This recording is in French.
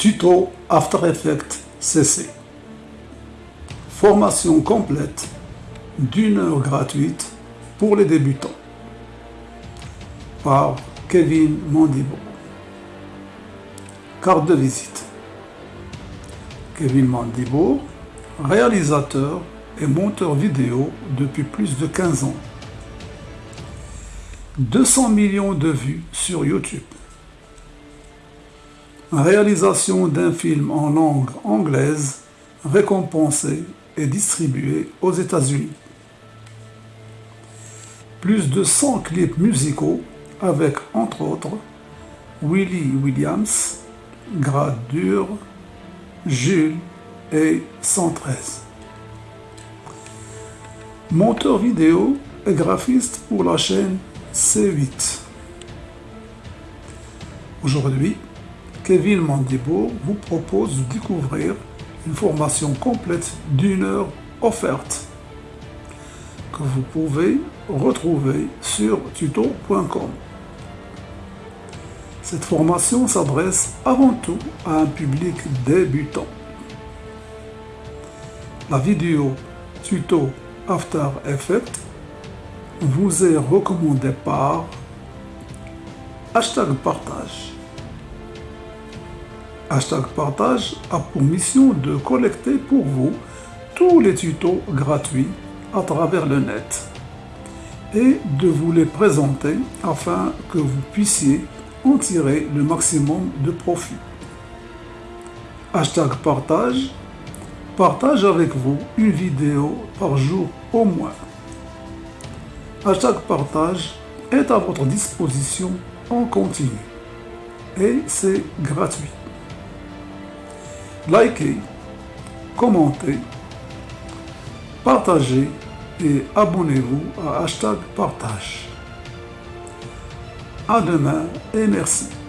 Tuto After Effects CC. Formation complète d'une heure gratuite pour les débutants. Par Kevin Mondibo. Carte de visite. Kevin Mondibo, réalisateur et monteur vidéo depuis plus de 15 ans. 200 millions de vues sur YouTube. Réalisation d'un film en langue anglaise récompensé et distribué aux États-Unis. Plus de 100 clips musicaux avec, entre autres, Willie Williams, Grade Dur, Jules et 113. Monteur vidéo et graphiste pour la chaîne C8. Aujourd'hui, Kevin Mandibo vous propose de découvrir une formation complète d'une heure offerte que vous pouvez retrouver sur tuto.com. Cette formation s'adresse avant tout à un public débutant. La vidéo tuto After Effects vous est recommandée par hashtag partage. Hashtag partage a pour mission de collecter pour vous tous les tutos gratuits à travers le net et de vous les présenter afin que vous puissiez en tirer le maximum de profit. Hashtag partage partage avec vous une vidéo par jour au moins. Hashtag partage est à votre disposition en continu et c'est gratuit. Likez, commentez, partagez et abonnez-vous à hashtag partage. À demain et merci.